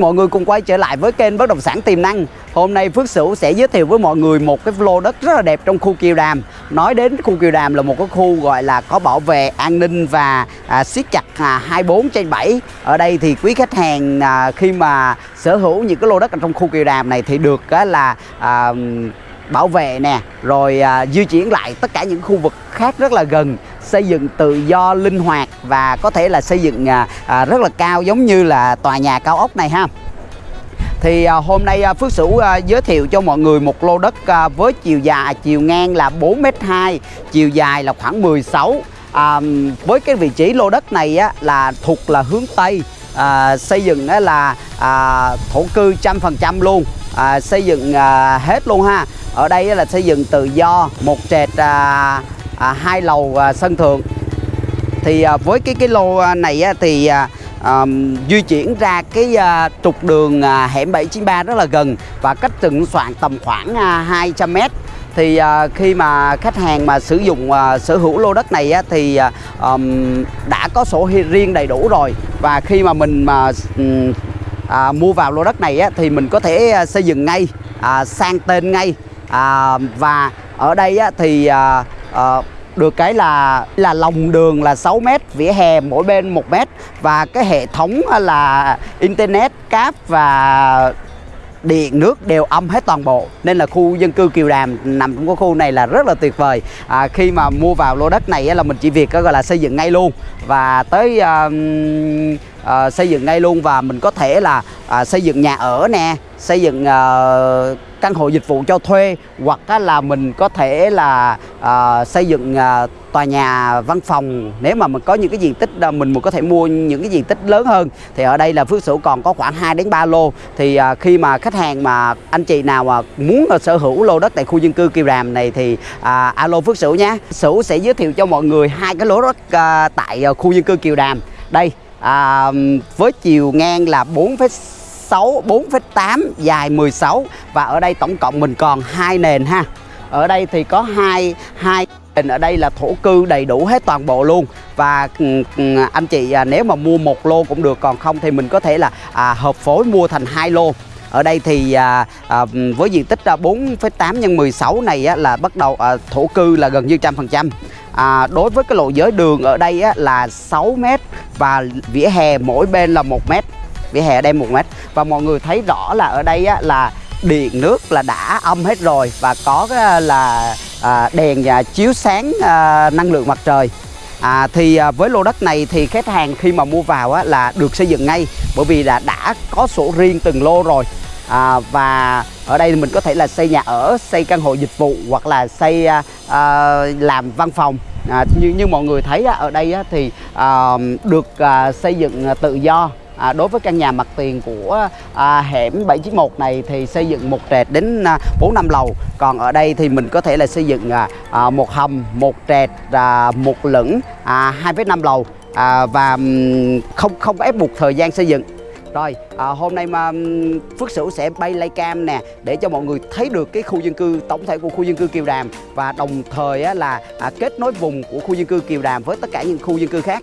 mọi người cùng quay trở lại với kênh Bất Động Sản Tiềm Năng. Hôm nay Phước Sửu sẽ giới thiệu với mọi người một cái lô đất rất là đẹp trong khu Kiều Đàm. Nói đến khu Kiều Đàm là một cái khu gọi là có bảo vệ an ninh và à, siết chặt à, 24 trên 7 Ở đây thì quý khách hàng à, khi mà sở hữu những cái lô đất ở trong khu Kiều Đàm này thì được á, là à, bảo vệ nè rồi à, di chuyển lại tất cả những khu vực khác rất là gần xây dựng tự do linh hoạt và có thể là xây dựng à, à, rất là cao giống như là tòa nhà cao ốc này ha. Thì à, hôm nay à, Phước Sửu à, giới thiệu cho mọi người một lô đất à, với chiều dài chiều ngang là 4m2 chiều dài là khoảng 16 à, với cái vị trí lô đất này á, là thuộc là hướng Tây à, xây dựng á, là à, thổ cư trăm phần trăm luôn à, xây dựng à, hết luôn ha. Ở đây là xây dựng tự do một trệt à, à, hai lầu à, sân thượng. Thì à, với cái cái lô à, này á, thì à, à, di chuyển ra cái à, trục đường à, hẻm 793 rất là gần và cách từng soạn tầm khoảng à, 200 mét. Thì à, khi mà khách hàng mà sử dụng à, sở hữu lô đất này á, thì à, um, đã có sổ riêng đầy đủ rồi. Và khi mà mình mà um, à, mua vào lô đất này á, thì mình có thể à, xây dựng ngay à, sang tên ngay à, và ở đây á, thì à, à, được cái là là lòng đường là 6 mét, vỉa hè mỗi bên 1 mét và cái hệ thống là internet, cáp và điện nước đều âm hết toàn bộ. Nên là khu dân cư Kiều Đàm nằm trong cái khu này là rất là tuyệt vời. À, khi mà mua vào lô đất này á, là mình chỉ việc có gọi là xây dựng ngay luôn. Và tới à, à, xây dựng ngay luôn và mình có thể là à, xây dựng nhà ở nè xây dựng à, căn hộ dịch vụ cho thuê hoặc á, là mình có thể là à, xây dựng à, tòa nhà văn phòng. Nếu mà mình có những cái diện tích mình mình có thể mua những cái diện tích lớn hơn thì ở đây là Phước Sửu còn có khoảng 2 đến 3 lô. Thì à, khi mà khách hàng mà anh chị nào mà muốn à, sở hữu lô đất tại khu dân cư Kiều Đàm này thì à, alo Phước Sửu nhé. Sửu sẽ giới thiệu cho mọi người hai cái lô đất à, tại à, khu dân cư Kiều Đàm đây à, với chiều ngang là 4,6 4,8 dài 16 và ở đây tổng cộng mình còn hai nền ha. Ở đây thì có hai hai nền. Ở đây là thổ cư đầy đủ hết toàn bộ luôn. Và ừ, ừ, anh chị à, nếu mà mua một lô cũng được. Còn không thì mình có thể là à, hợp phối mua thành hai lô. Ở đây thì à, à, với diện tích 4,8 nhân 16 này á, là bắt đầu à, thổ cư là gần như trăm phần trăm à, đối với cái lộ giới đường ở đây á, là 6 mét và vỉa hè mỗi bên là 1 mét. Vỉa hè ở đây 1 mét. Và mọi người thấy rõ là ở đây á, là điện nước là đã âm hết rồi và có cái là à, đèn và chiếu sáng à, năng lượng mặt trời. À, thì à, với lô đất này thì khách hàng khi mà mua vào á, là được xây dựng ngay bởi vì là đã có sổ riêng từng lô rồi à, và ở đây mình có thể là xây nhà ở xây căn hộ dịch vụ hoặc là xây à, à, làm văn phòng. À, như như mọi người thấy á, ở đây á, thì à, được à, xây dựng tự do. À, đối với căn nhà mặt tiền của à, hẻm 791 này thì xây dựng một trệt đến à, 4 năm lầu. Còn ở đây thì mình có thể là xây dựng à, à, một hầm một trệt à, một lửng à, 2,5 lầu. À, và không không ép buộc thời gian xây dựng rồi à, hôm nay mà Phước Sửu sẽ bay lay cam nè để cho mọi người thấy được cái khu dân cư tổng thể của khu dân cư Kiều Đàm. Và đồng thời á, là à, kết nối vùng của khu dân cư Kiều Đàm với tất cả những khu dân cư khác.